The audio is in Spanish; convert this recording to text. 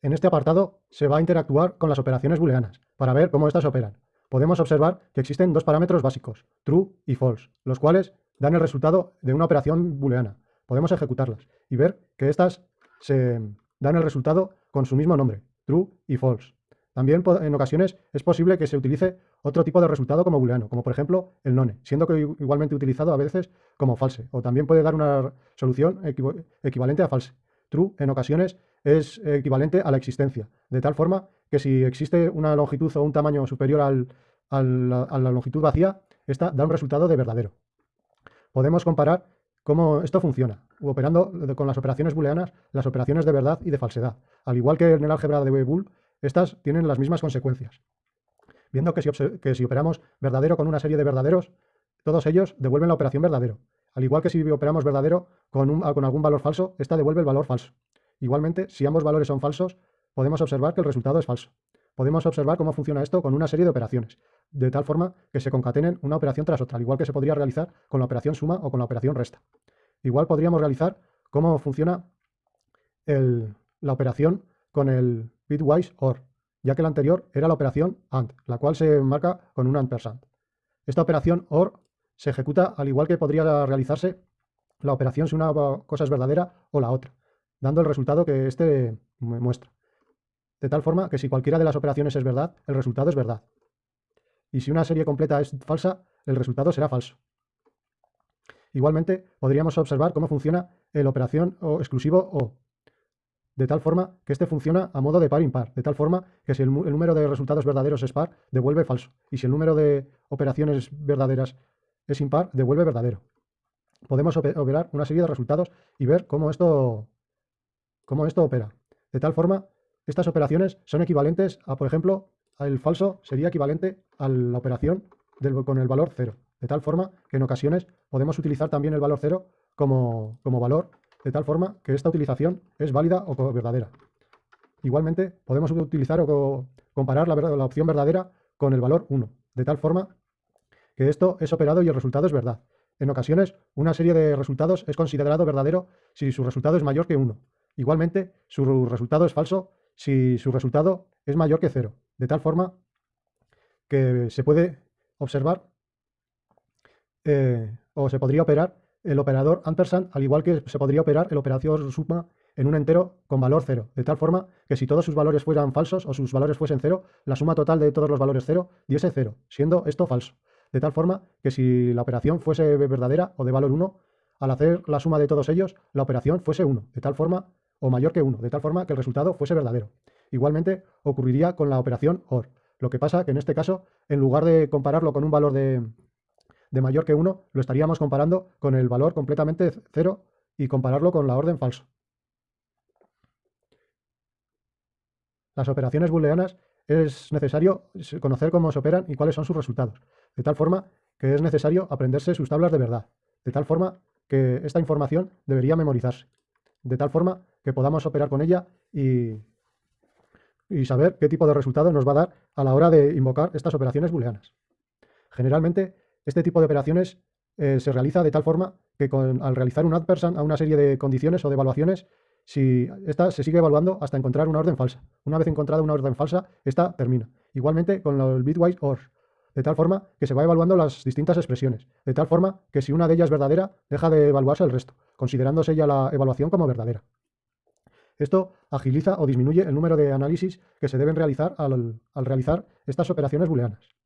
En este apartado se va a interactuar con las operaciones booleanas para ver cómo éstas operan. Podemos observar que existen dos parámetros básicos, true y false, los cuales dan el resultado de una operación booleana. Podemos ejecutarlas y ver que éstas se dan el resultado con su mismo nombre, true y false. También en ocasiones es posible que se utilice otro tipo de resultado como booleano, como por ejemplo el none, siendo que igualmente utilizado a veces como false, o también puede dar una solución equivalente a false. True en ocasiones es equivalente a la existencia, de tal forma que si existe una longitud o un tamaño superior al, a la longitud vacía, esta da un resultado de verdadero. Podemos comparar cómo esto funciona, operando con las operaciones booleanas, las operaciones de verdad y de falsedad. Al igual que en el álgebra de Boole, estas tienen las mismas consecuencias. Viendo que si, que si operamos verdadero con una serie de verdaderos, todos ellos devuelven la operación verdadero. Al igual que si operamos verdadero con, con algún valor falso, esta devuelve el valor falso. Igualmente, si ambos valores son falsos, podemos observar que el resultado es falso. Podemos observar cómo funciona esto con una serie de operaciones, de tal forma que se concatenen una operación tras otra, al igual que se podría realizar con la operación suma o con la operación resta. Igual podríamos realizar cómo funciona la operación con el bitwise OR, ya que la anterior era la operación AND, la cual se marca con un ampersand. Esta operación OR se ejecuta al igual que podría realizarse la operación si una cosa es verdadera o la otra, dando el resultado que éste muestra. De tal forma que si cualquiera de las operaciones es verdad, el resultado es verdad. Y si una serie completa es falsa, el resultado será falso. Igualmente, podríamos observar cómo funciona el operación o exclusivo O, de tal forma que este funciona a modo de par impar, de tal forma que si el, el número de resultados verdaderos es par, devuelve falso, y si el número de operaciones verdaderas es impar, devuelve verdadero. Podemos operar una serie de resultados y ver cómo esto, cómo esto opera. De tal forma, estas operaciones son equivalentes a, por ejemplo, el falso sería equivalente a la operación con el valor 0. De tal forma que en ocasiones podemos utilizar también el valor 0 como, como valor, de tal forma que esta utilización es válida o verdadera. Igualmente, podemos utilizar o comparar la, la opción verdadera con el valor 1, de tal forma que esto es operado y el resultado es verdad. En ocasiones, una serie de resultados es considerado verdadero si su resultado es mayor que 1. Igualmente, su resultado es falso si su resultado es mayor que 0. De tal forma que se puede observar eh, o se podría operar el operador ampersand, al igual que se podría operar el operador suma en un entero con valor 0, de tal forma que si todos sus valores fueran falsos o sus valores fuesen 0, la suma total de todos los valores 0 diese 0, siendo esto falso. De tal forma que si la operación fuese verdadera o de valor 1, al hacer la suma de todos ellos, la operación fuese 1, de tal forma, o mayor que 1, de tal forma que el resultado fuese verdadero. Igualmente ocurriría con la operación OR. Lo que pasa que en este caso, en lugar de compararlo con un valor de, de mayor que 1, lo estaríamos comparando con el valor completamente 0 y compararlo con la orden falso. Las operaciones booleanas es necesario conocer cómo se operan y cuáles son sus resultados, de tal forma que es necesario aprenderse sus tablas de verdad, de tal forma que esta información debería memorizarse, de tal forma que podamos operar con ella y, y saber qué tipo de resultado nos va a dar a la hora de invocar estas operaciones booleanas. Generalmente, este tipo de operaciones eh, se realiza de tal forma que al realizar un person a una serie de condiciones o de evaluaciones si esta se sigue evaluando hasta encontrar una orden falsa. Una vez encontrada una orden falsa, esta termina. Igualmente con el bitwise OR, de tal forma que se va evaluando las distintas expresiones, de tal forma que si una de ellas es verdadera, deja de evaluarse el resto, considerándose ya la evaluación como verdadera. Esto agiliza o disminuye el número de análisis que se deben realizar al, al realizar estas operaciones booleanas.